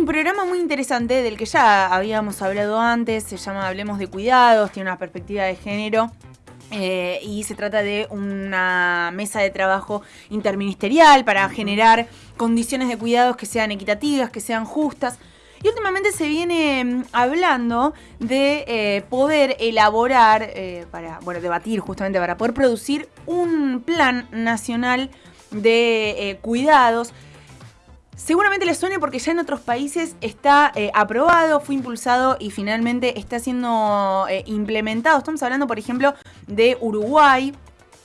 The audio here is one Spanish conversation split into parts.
un programa muy interesante del que ya habíamos hablado antes, se llama Hablemos de Cuidados, tiene una perspectiva de género. Eh, y se trata de una mesa de trabajo interministerial para generar condiciones de cuidados que sean equitativas, que sean justas. Y últimamente se viene mm, hablando de eh, poder elaborar, eh, para, bueno, debatir justamente para poder producir un plan nacional de cuidados Seguramente les suene porque ya en otros países está eh, aprobado, fue impulsado y finalmente está siendo eh, implementado. Estamos hablando, por ejemplo, de Uruguay,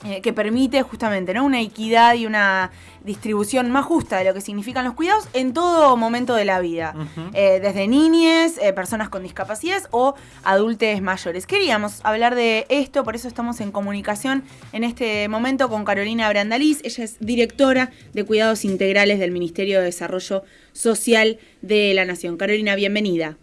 eh, que permite justamente ¿no? una equidad y una distribución más justa de lo que significan los cuidados en todo momento de la vida, eh, desde niñes, eh, personas con discapacidades o adultos mayores. Queríamos hablar de esto, por eso estamos en comunicación en este momento con Carolina Brandaliz, ella es directora de Cuidados Integrales del Ministerio de Desarrollo Social de la Nación. Carolina, bienvenida.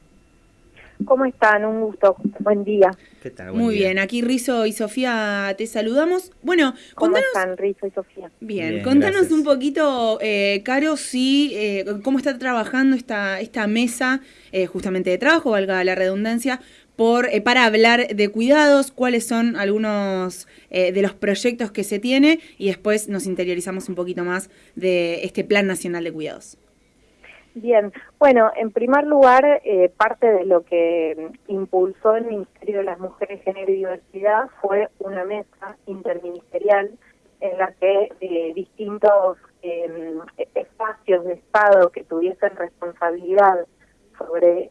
¿Cómo están? Un gusto. Buen día. ¿Qué tal? Muy bien. Aquí Rizo y Sofía te saludamos. Bueno, ¿cómo están Rizo y Sofía? Bien, contanos un poquito, eh, Caro, sí, eh, cómo está trabajando esta, esta mesa eh, justamente de trabajo, valga la redundancia, por, eh, para hablar de cuidados, cuáles son algunos de los proyectos que se tiene y después nos interiorizamos un poquito más de este Plan Nacional de Cuidados. Bien, bueno, en primer lugar, eh, parte de lo que impulsó el Ministerio de las Mujeres, Género y Diversidad fue una mesa interministerial en la que eh, distintos em, espacios de Estado que tuviesen responsabilidad sobre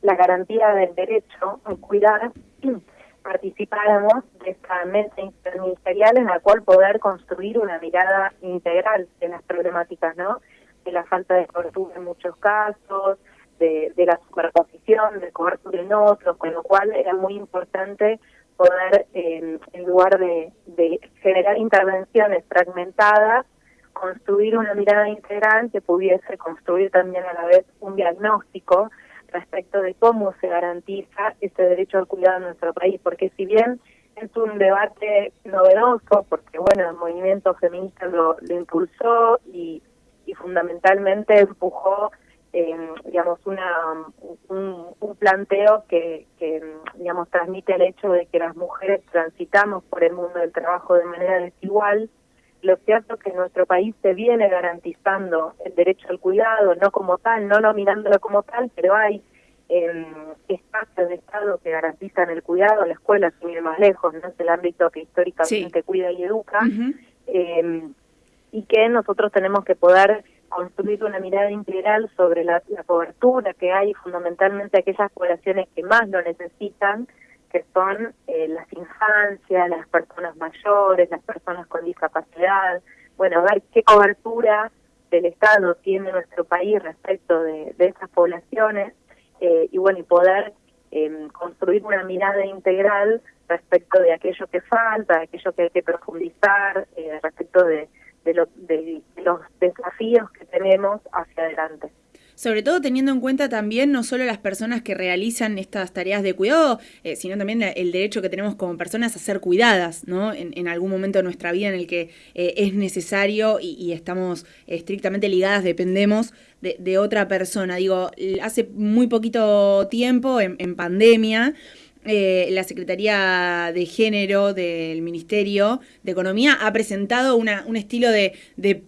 la garantía del derecho a cuidar, participáramos de esta mesa interministerial en la cual poder construir una mirada integral de las problemáticas, ¿no? De la falta de cobertura en muchos casos, de, la superposición de cobertura en otros, con lo cual era muy importante poder, en lugar de, generar intervenciones fragmentadas, construir una mirada integral que pudiese construir también a la vez un diagnóstico respecto de cómo se garantiza este derecho al cuidado en nuestro país, porque si bien es un debate novedoso, porque bueno, el movimiento feminista lo, lo impulsó y y fundamentalmente empujó eh, digamos una un, planteo que, que digamos transmite el hecho de que las mujeres transitamos por el mundo del trabajo de manera desigual. Lo cierto es que en nuestro país se viene garantizando el derecho al cuidado no como tal no nominándolo como tal pero hay eh, espacios de Estado que garantizan el cuidado, la escuela, sin ir más lejos, no es el ámbito que históricamente cuida y educa, y que nosotros tenemos que poder construir una mirada integral sobre la, cobertura que hay fundamentalmente aquellas poblaciones que más lo necesitan, que son eh, las infancias, las personas mayores, las personas con discapacidad, bueno, ver qué cobertura del Estado tiene nuestro país respecto de, esas poblaciones eh, y bueno, y poder em, construir una mirada integral respecto de aquello que falta, aquello que hay que profundizar, eh, respecto de de, los desafíos que tenemos hacia adelante. Sobre todo teniendo en cuenta también no solo las personas que realizan estas tareas de cuidado, eh, sino también el derecho que tenemos como personas a ser cuidadas, ¿no? En, algún momento de nuestra vida en el que eh, es necesario y, estamos estrictamente ligadas, dependemos de, otra persona. Digo, hace muy poquito tiempo, en pandemia, eh, la Secretaría de Género del Ministerio de Economía ha presentado una, un estilo de,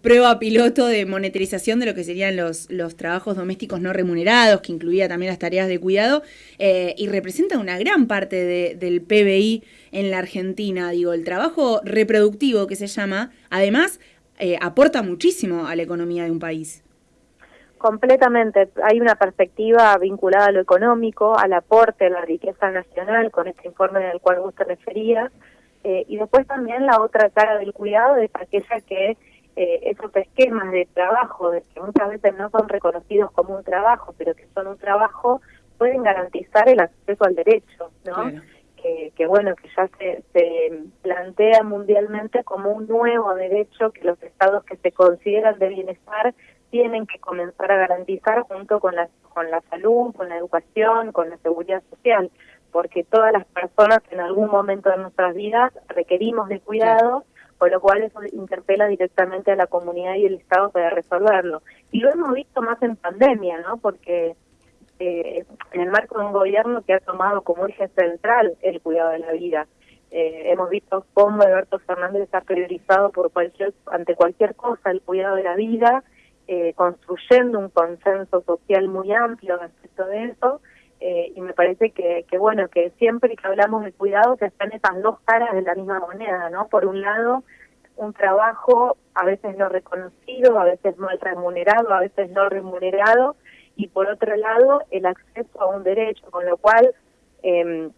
prueba piloto de monetarización de lo que serían los, trabajos domésticos no remunerados, que incluía también las tareas de cuidado, eh, y representa una gran parte del PBI en la Argentina. Digo, el trabajo reproductivo que se llama, además, eh, aporta muchísimo a la economía de un país. Completamente. Hay una perspectiva vinculada a lo económico, al aporte a la riqueza nacional, con este informe del cual usted refería. Eh, y después también la otra cara del cuidado es aquella que eh, esos esquemas de trabajo, de que muchas veces no son reconocidos como un trabajo, pero que son un trabajo, pueden garantizar el acceso al derecho, ¿no? Que, que, bueno, que ya se, se plantea mundialmente como un nuevo derecho que los estados que se consideran de bienestar tienen que comenzar a garantizar junto con la, con la salud, con la educación, con la seguridad social, porque todas las personas en algún momento de nuestras vidas requerimos de cuidado, con lo cual eso interpela directamente a la comunidad y el Estado para resolverlo. Y lo hemos visto más en pandemia, ¿no? Porque eh, en el marco de un gobierno que ha tomado como eje central el cuidado de la vida. Eh, hemos visto cómo Alberto Fernández ha priorizado por cualquier, ante cualquier cosa el cuidado de la vida, eh, construyendo un consenso social muy amplio respecto de eso, eh, y me parece que, que, bueno, que siempre que hablamos de cuidado que están esas dos caras de la misma moneda, ¿no? Por un lado, un trabajo a veces no reconocido, a veces mal remunerado, a veces no remunerado, y por otro lado, el acceso a un derecho, con lo cual eh,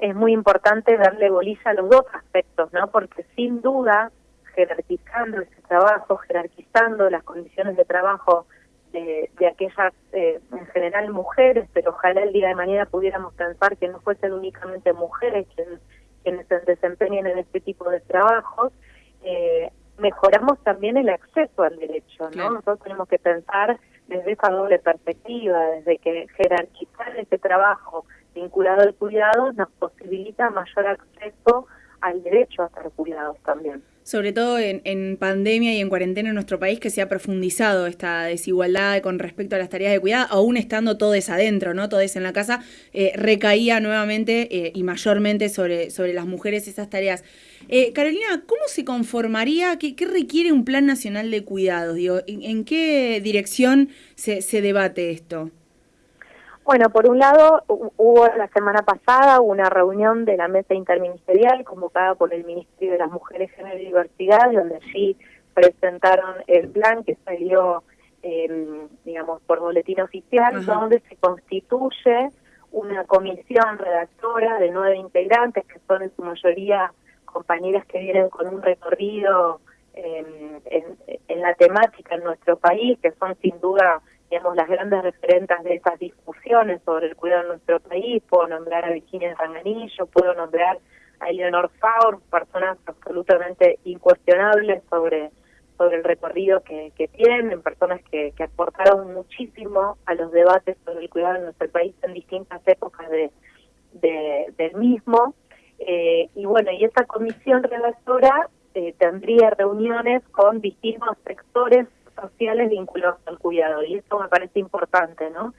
es muy importante darle bolilla a los dos aspectos, ¿no? Porque sin duda, jerarquizando ese trabajo, jerarquizando las condiciones de trabajo de, de aquellas, eh, en general mujeres, pero ojalá el día de mañana pudiéramos pensar que no fuesen únicamente mujeres quienes, quienes se desempeñen en este tipo de trabajos, eh, mejoramos también el acceso al derecho, ¿no? Nosotros tenemos que pensar desde esa doble perspectiva, desde que jerarquizar ese trabajo vinculado al cuidado nos posibilita mayor acceso al derecho a estar cuidados también sobre todo en, en, pandemia y en cuarentena en nuestro país, que se ha profundizado esta desigualdad con respecto a las tareas de cuidado, aún estando todos adentro, ¿no? Todos en la casa, eh, recaía nuevamente eh, y mayormente sobre, sobre las mujeres esas tareas. Eh, Carolina, ¿cómo se conformaría, qué, requiere un plan nacional de cuidados? Digo, ¿en, en qué dirección se, se debate esto? Bueno, por un lado, hubo la semana pasada una reunión de la mesa interministerial convocada por el Ministerio de las Mujeres, Género y Diversidad, donde allí presentaron el plan que salió, eh, digamos, por boletín oficial, donde se constituye una comisión redactora de nueve integrantes, que son en su mayoría compañeras que vienen con un recorrido eh, en, en la temática en nuestro país, que son sin duda digamos, las grandes referentes de esas discusiones sobre el cuidado de nuestro país. Puedo nombrar a Virginia Ranganillo, puedo nombrar a Eleanor Faur, personas absolutamente incuestionables sobre, sobre el recorrido que, que tienen, personas que, que aportaron muchísimo a los debates sobre el cuidado de nuestro país en distintas épocas de, de del mismo. Eh, y bueno, y esa comisión redactora eh, tendría reuniones con distintos sectores sociales vinculados al cuidado y esto me parece importante, ¿no?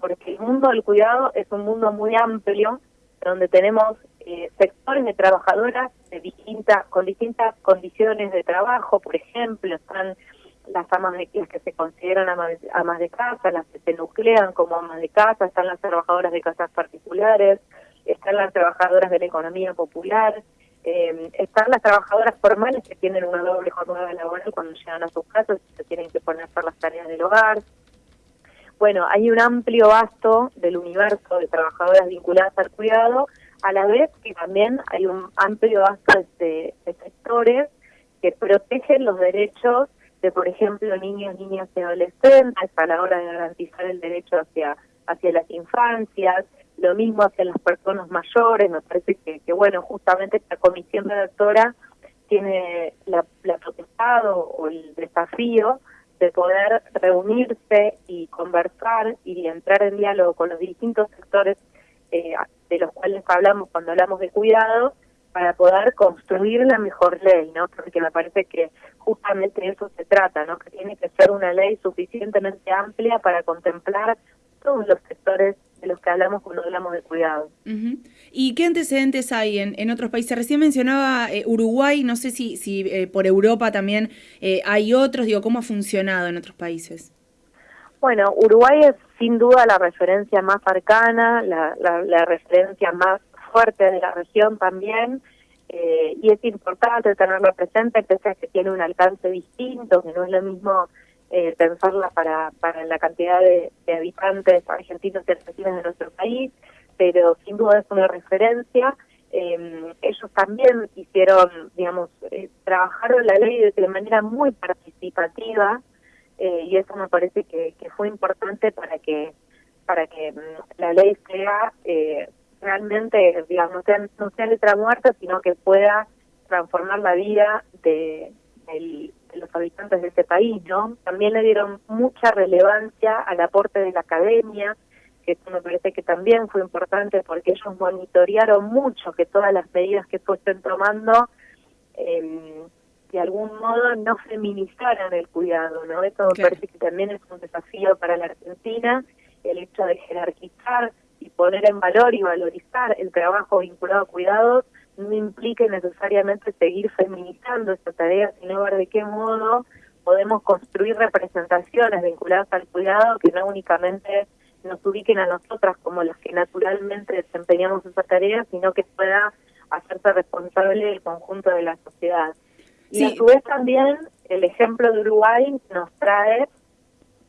Porque el mundo del cuidado es un mundo muy amplio donde tenemos eh, sectores de trabajadoras de distintas con distintas condiciones de trabajo, por ejemplo, están las amas de las que se consideran amas de, amas de casa, las que se nuclean como amas de casa, están las trabajadoras de casas particulares, están las trabajadoras de la economía popular, eh, están las trabajadoras formales que tienen una doble jornada laboral cuando llegan a sus casas y se tienen que poner por las tareas del hogar. Bueno, hay un amplio vasto del universo de trabajadoras vinculadas al cuidado, a la vez que también hay un amplio vasto de, sectores que protegen los derechos de, por ejemplo, niños, niñas y adolescentes a la hora de garantizar el derecho hacia, hacia las infancias, lo mismo hacia las personas mayores, me parece que, bueno, justamente esta comisión redactora tiene la, la potestad o, el desafío de poder reunirse y conversar y entrar en diálogo con los distintos sectores eh, de los cuales hablamos cuando hablamos de cuidado para poder construir la mejor ley, ¿no? Porque me parece que justamente eso se trata, ¿no? Que tiene que ser una ley suficientemente amplia para contemplar todos los que hablamos cuando hablamos de cuidado. ¿Y qué antecedentes hay en, en otros países? Recién mencionaba eh, Uruguay, no sé si, si eh, por Europa también eh, hay otros, digo, ¿cómo ha funcionado en otros países? Bueno, Uruguay es sin duda la referencia más cercana, la, la, la referencia más fuerte de la región también, eh, y es importante tenerlo presente, pese a que tiene un alcance distinto, que no es lo mismo eh, pensarla para, para la cantidad de, de habitantes argentinos y argentinas de nuestro país, pero sin duda es una referencia. Eh, ellos también hicieron, digamos, eh, trabajaron la ley de, manera muy participativa eh, y eso me parece que, que fue importante para que para que mm, la ley sea eh, realmente, digamos, no sea, no sea letra muerta, sino que pueda transformar la vida de, del, los habitantes de ese país, ¿no? También le dieron mucha relevancia al aporte de la academia, que eso me parece que también fue importante porque ellos monitorearon mucho que todas las medidas que fuesen tomando eh, de algún modo no feminizaran el cuidado, ¿no? Esto me parece que también es un desafío para la Argentina, el hecho de jerarquizar y poner en valor y valorizar el trabajo vinculado a cuidados no implique necesariamente seguir feminizando esta tarea, sino ver de qué modo podemos construir representaciones vinculadas al cuidado que no únicamente nos ubiquen a nosotras como las que naturalmente desempeñamos esa tarea, sino que pueda hacerse responsable el conjunto de la sociedad. Y a su vez también el ejemplo de Uruguay nos trae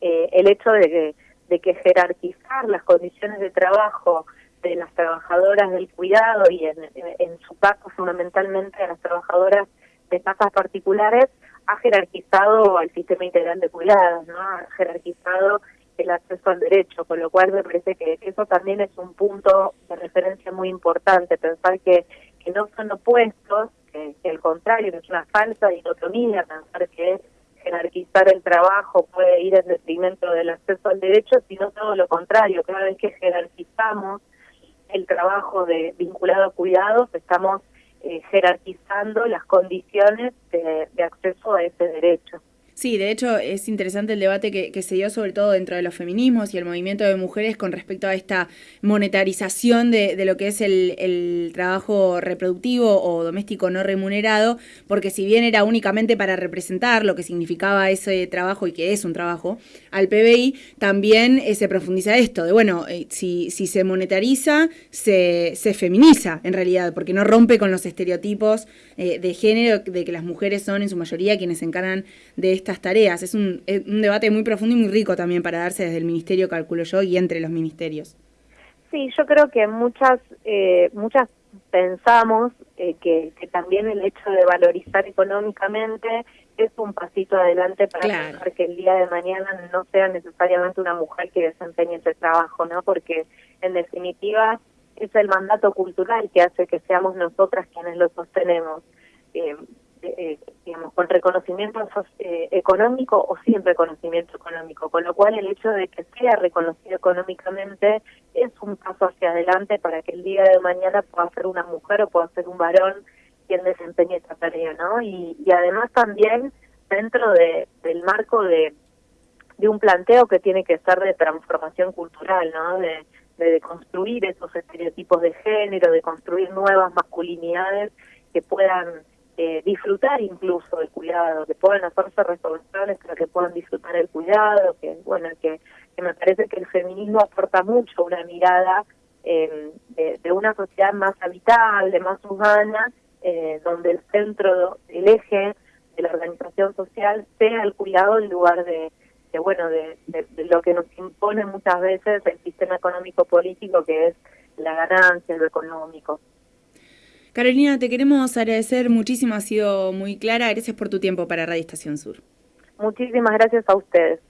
eh, el hecho de que, de que jerarquizar las condiciones de trabajo de las trabajadoras del cuidado y en, su caso fundamentalmente a las trabajadoras de casas particulares ha jerarquizado al sistema integral de cuidados, ¿no? Ha jerarquizado el acceso al derecho, con lo cual me parece que eso también es un punto de referencia muy importante, pensar que, que no son opuestos, que, que al contrario, que es una falsa dicotomía, pensar que jerarquizar el trabajo puede ir en detrimento del acceso al derecho, sino todo lo contrario, cada vez que jerarquizamos el trabajo de vinculado a cuidados, estamos eh, jerarquizando las condiciones de acceso a ese derecho. Sí, de hecho es interesante el debate que, se dio sobre todo dentro de los feminismos y el movimiento de mujeres con respecto a esta monetarización de, lo que es el, trabajo reproductivo o doméstico no remunerado, porque si bien era únicamente para representar lo que significaba ese trabajo y que es un trabajo al PBI, también eh, se profundiza esto, de bueno, eh, si, si se monetariza, se, se feminiza en realidad, porque no rompe con los estereotipos eh, de género de que las mujeres son en su mayoría quienes se encargan de esta tareas. Es un, un, debate muy profundo y muy rico también para darse desde el ministerio, calculo yo, y entre los ministerios. Sí, yo creo que muchas, eh, muchas pensamos eh, que, que, también el hecho de valorizar económicamente es un pasito adelante para que el día de mañana no sea necesariamente una mujer que desempeñe ese trabajo, ¿no? Porque en definitiva es el mandato cultural que hace que seamos nosotras quienes lo sostenemos. Eh, eh, digamos, con reconocimiento eh, económico o sin reconocimiento económico, con lo cual el hecho de que sea reconocido económicamente es un paso hacia adelante para que el día de mañana pueda ser una mujer o pueda ser un varón quien desempeñe esta tarea, ¿no? Y, además también dentro de, del marco de, un planteo que tiene que ser de transformación cultural, ¿no? De construir esos estereotipos de género, de construir nuevas masculinidades que puedan eh, disfrutar incluso el cuidado, que puedan hacerse responsables para que puedan disfrutar el cuidado, que bueno, que, que me parece que el feminismo aporta mucho una mirada eh, de, una sociedad más habitable, más humana, eh, donde el centro, el eje de la organización social sea el cuidado en lugar de, de bueno, de, de, lo que nos impone muchas veces el sistema económico político, que es la ganancia, lo económico. Carolina, te queremos agradecer muchísimo, ha sido muy clara. Gracias por tu tiempo para Radio Estación Sur. Muchísimas gracias a ustedes.